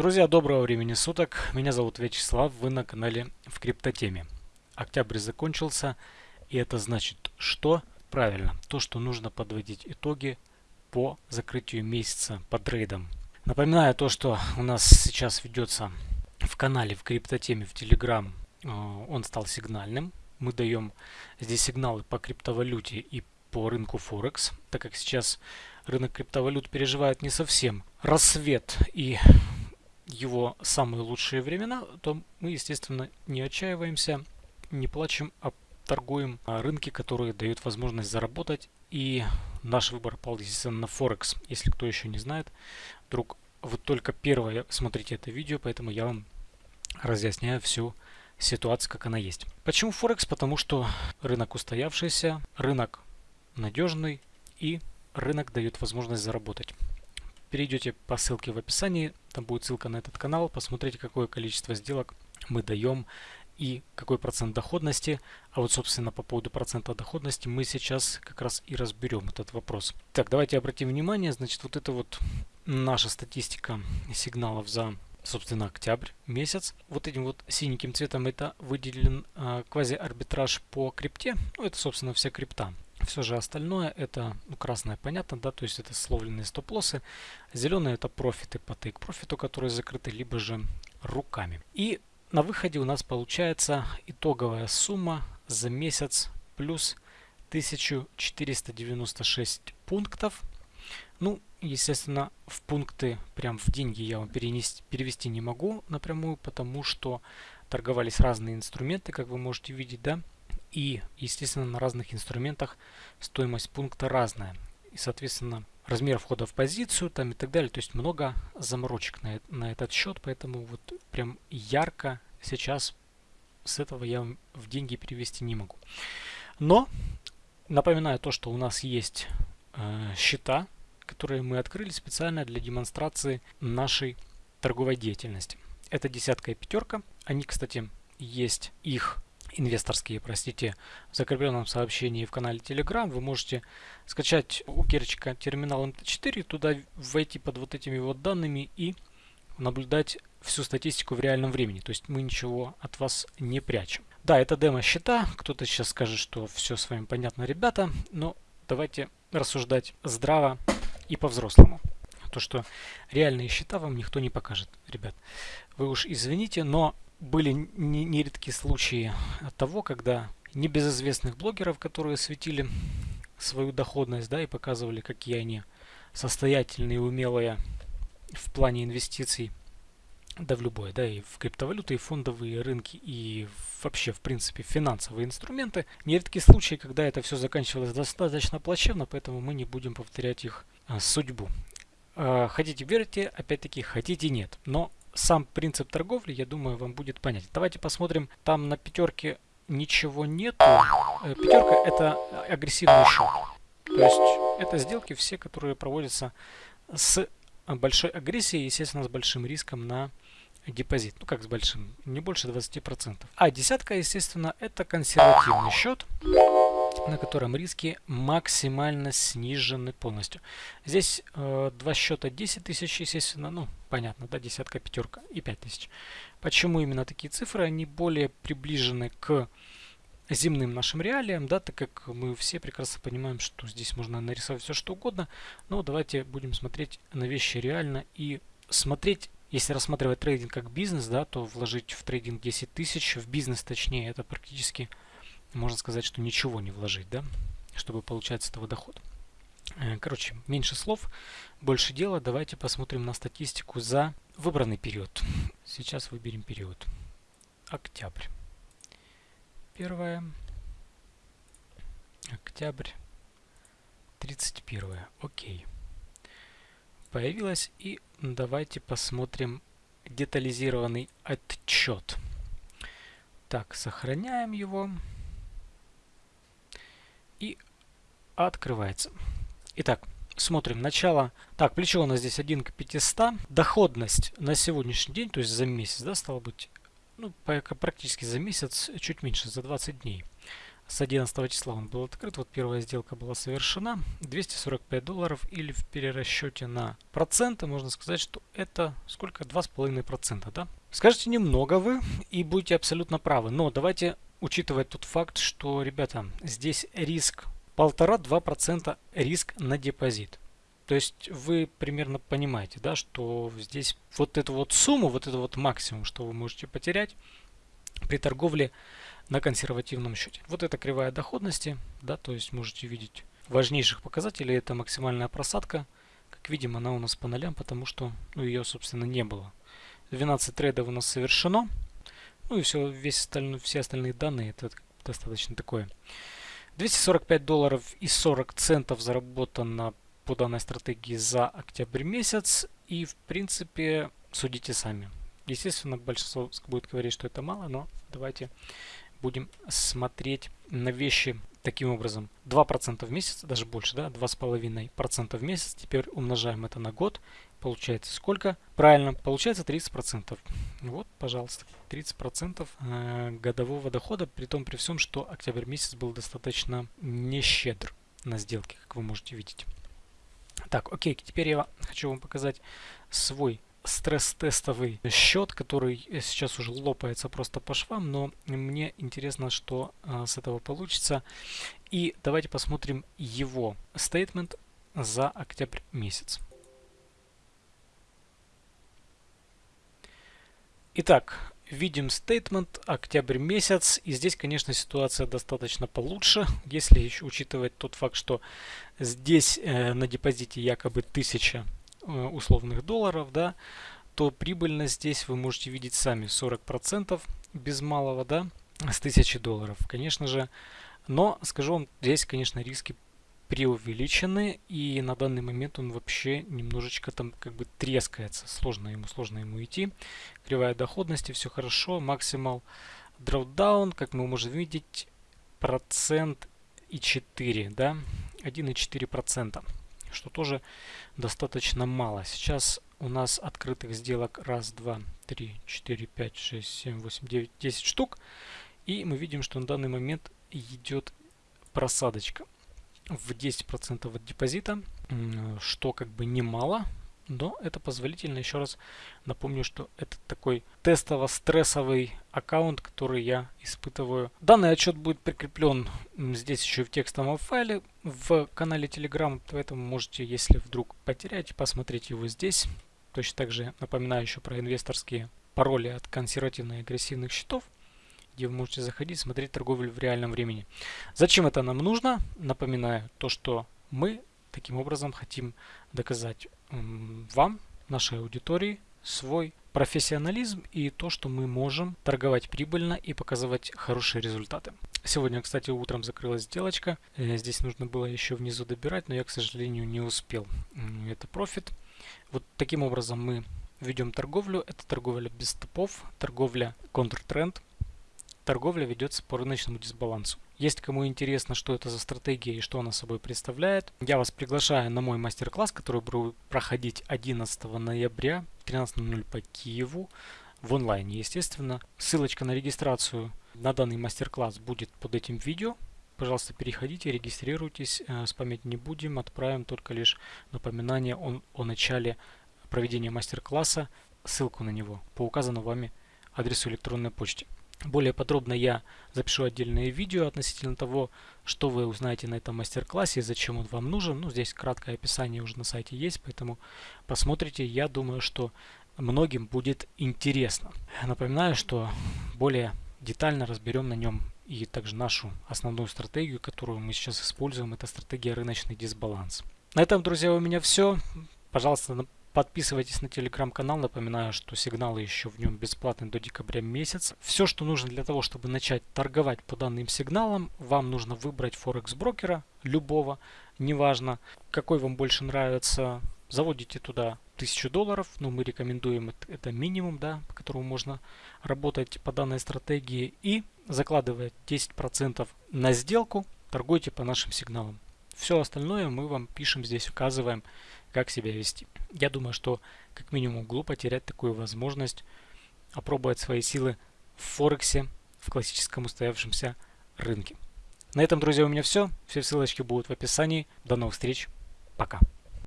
Друзья, доброго времени суток. Меня зовут Вячеслав, вы на канале в криптотеме. Октябрь закончился, и это значит что? Правильно, то, что нужно подводить итоги по закрытию месяца по трейдам. Напоминаю то, что у нас сейчас ведется в канале в криптотеме в Telegram. Э, он стал сигнальным. Мы даем здесь сигналы по криптовалюте и по рынку Форекс, так как сейчас рынок криптовалют переживает не совсем рассвет и его самые лучшие времена, то мы, естественно, не отчаиваемся, не плачем, а торгуем на рынке, которые дают возможность заработать. И наш выбор пал, естественно, на Форекс. Если кто еще не знает, вдруг вы только первое смотрите это видео, поэтому я вам разъясняю всю ситуацию, как она есть. Почему Форекс? Потому что рынок устоявшийся, рынок надежный и рынок дает возможность заработать перейдете по ссылке в описании, там будет ссылка на этот канал, посмотрите, какое количество сделок мы даем и какой процент доходности. А вот, собственно, по поводу процента доходности мы сейчас как раз и разберем этот вопрос. Так, давайте обратим внимание, значит, вот это вот наша статистика сигналов за собственно, октябрь месяц. Вот этим вот синеньким цветом это выделен э, квази-арбитраж по крипте. Ну, это, собственно, вся крипта. Все же остальное это, ну, красное понятно, да, то есть это словленные стоп-лоссы. Зеленые это профиты по тейк-профиту, которые закрыты, либо же руками. И на выходе у нас получается итоговая сумма за месяц плюс 1496 пунктов. Ну, естественно, в пункты, прям в деньги я вам перенести, перевести не могу напрямую, потому что торговались разные инструменты, как вы можете видеть, да. И, естественно, на разных инструментах стоимость пункта разная. И, соответственно, размер входа в позицию там и так далее. То есть много заморочек на, на этот счет, поэтому вот прям ярко сейчас с этого я в деньги перевести не могу. Но напоминаю то, что у нас есть э, счета, которые мы открыли специально для демонстрации нашей торговой деятельности. Это десятка и пятерка. Они, кстати, есть их инвесторские, простите, в закрепленном сообщении в канале Telegram. Вы можете скачать у Керчика терминал MT4, туда войти под вот этими вот данными и наблюдать всю статистику в реальном времени. То есть мы ничего от вас не прячем. Да, это демо счета. Кто-то сейчас скажет, что все с вами понятно, ребята. Но давайте рассуждать здраво и по-взрослому. То, что реальные счета вам никто не покажет, ребят. Вы уж извините, но были нередки случаи того, когда небезызвестных блогеров, которые светили свою доходность, да, и показывали, какие они состоятельные и умелые в плане инвестиций, да в любое, да, и в криптовалюты, и фондовые рынки, и вообще, в принципе, финансовые инструменты. Нередки случаи, когда это все заканчивалось достаточно плачевно, поэтому мы не будем повторять их а, судьбу. А, хотите верьте, опять-таки, хотите нет. Но сам принцип торговли, я думаю, вам будет понятен. Давайте посмотрим. Там на пятерке ничего нету. Э, пятерка это агрессивный счет. То есть это сделки все, которые проводятся с большой агрессией, естественно, с большим риском на депозит. Ну как с большим? Не больше 20%. А десятка, естественно, это консервативный счет на котором риски максимально снижены полностью. Здесь э, два счета 10 тысяч, естественно, ну, понятно, да, десятка, пятерка и 5 тысяч. Почему именно такие цифры? Они более приближены к земным нашим реалиям, да, так как мы все прекрасно понимаем, что здесь можно нарисовать все что угодно, но давайте будем смотреть на вещи реально и смотреть, если рассматривать трейдинг как бизнес, да, то вложить в трейдинг 10 тысяч, в бизнес точнее, это практически можно сказать, что ничего не вложить, да, чтобы получать с этого доход. Э, короче, меньше слов, больше дела. Давайте посмотрим на статистику за выбранный период. Сейчас выберем период. Октябрь. Первое. Октябрь. 31. Окей. Появилось. И давайте посмотрим детализированный отчет. Так, сохраняем его и открывается. Итак, смотрим начало. Так, плечо у нас здесь 1 к 500. Доходность на сегодняшний день, то есть за месяц, да, стало быть, ну, практически за месяц, чуть меньше, за 20 дней. с 11 числа он был открыт. Вот первая сделка была совершена. 245 долларов или в перерасчете на проценты можно сказать, что это сколько? 2,5%. Да? Скажете немного вы и будете абсолютно правы. Но давайте учитывать тот факт, что, ребята, здесь риск 1,5-2% риск на депозит. То есть вы примерно понимаете, да, что здесь вот эту вот сумму, вот это вот максимум, что вы можете потерять при торговле на консервативном счете. Вот это кривая доходности, да, то есть можете видеть важнейших показателей, это максимальная просадка. Как видим, она у нас по нолям, потому что ну, ее, собственно, не было. 12 трейдов у нас совершено. Ну и все, весь остальной, все остальные данные, это достаточно такое. 245 долларов и 40 центов заработано по данной стратегии за октябрь месяц. И в принципе судите сами. Естественно, большинство будет говорить, что это мало, но давайте будем смотреть на вещи таким образом. 2% в месяц, даже больше, да, 2,5% в месяц. Теперь умножаем это на год. Получается сколько? Правильно, получается 30%. Вот, пожалуйста, 30% э, годового дохода, при том при всем, что октябрь месяц был достаточно нещедр на сделки, как вы можете видеть. Так, окей, теперь я хочу вам показать свой стресс-тестовый счет, который сейчас уже лопается просто по швам, но мне интересно, что а, с этого получится. И давайте посмотрим его стейтмент за октябрь месяц. Итак, видим стейтмент октябрь месяц и здесь конечно ситуация достаточно получше если еще учитывать тот факт что здесь э, на депозите якобы 1000 э, условных долларов да то прибыльность здесь вы можете видеть сами 40 процентов без малого да с 1000 долларов конечно же. Но скажу вам здесь конечно риски преувеличены и на данный момент он вообще немножечко там как бы трескается. Сложно ему сложно ему идти. Кривая доходности все хорошо максимал drawdown как мы можем видеть процент и 4 да 1,4 процента что тоже достаточно мало. Сейчас у нас открытых сделок раз два три четыре пять шесть семь восемь девять десять штук. И мы видим что на данный момент идет просадочка в 10% от депозита, что как бы немало, но это позволительно. Еще раз напомню, что это такой тестово-стрессовый аккаунт, который я испытываю. Данный отчет будет прикреплен здесь еще в текстовом файле в канале Telegram, поэтому можете, если вдруг потерять, посмотреть его здесь. Точно так же напоминаю еще про инвесторские пароли от консервативно-агрессивных счетов где вы можете заходить, смотреть торговлю в реальном времени. Зачем это нам нужно? Напоминаю, то, что мы таким образом хотим доказать вам, нашей аудитории, свой профессионализм и то, что мы можем торговать прибыльно и показывать хорошие результаты. Сегодня, кстати, утром закрылась сделочка. Э, здесь нужно было еще внизу добирать, но я, к сожалению, не успел. Это профит. Вот таким образом мы ведем торговлю. Это торговля без стопов, торговля контртренд торговля ведется по рыночному дисбалансу. Есть кому интересно, что это за стратегия и что она собой представляет, я вас приглашаю на мой мастер-класс, который будет проходить 11 ноября 13.00 по Киеву в онлайне, естественно. Ссылочка на регистрацию на данный мастер-класс будет под этим видео. Пожалуйста, переходите, регистрируйтесь, э, спамить не будем, отправим только лишь напоминание о, о начале проведения мастер-класса, ссылку на него по указанному вами адресу электронной почты. Более подробно я запишу отдельное видео относительно того, что вы узнаете на этом мастер-классе и зачем он вам нужен. Ну, здесь краткое описание уже на сайте есть, поэтому посмотрите. Я думаю, что многим будет интересно. Напоминаю, что более детально разберем на нем и также нашу основную стратегию, которую мы сейчас используем. Это стратегия рыночный дисбаланс. На этом, друзья, у меня все. Пожалуйста, Подписывайтесь на телеграм-канал. Напоминаю, что сигналы еще в нем бесплатны до декабря месяца. Все, что нужно для того, чтобы начать торговать по данным сигналам, вам нужно выбрать Форекс брокера, любого, неважно, какой вам больше нравится. Заводите туда 1000 долларов, но мы рекомендуем это минимум, да, по которому можно работать по данной стратегии. И закладывая 10% на сделку, торгуйте по нашим сигналам. Все остальное мы вам пишем здесь, указываем, как себя вести. Я думаю, что как минимум глупо терять такую возможность опробовать свои силы в Форексе, в классическом устоявшемся рынке. На этом, друзья, у меня все. Все ссылочки будут в описании. До новых встреч. Пока.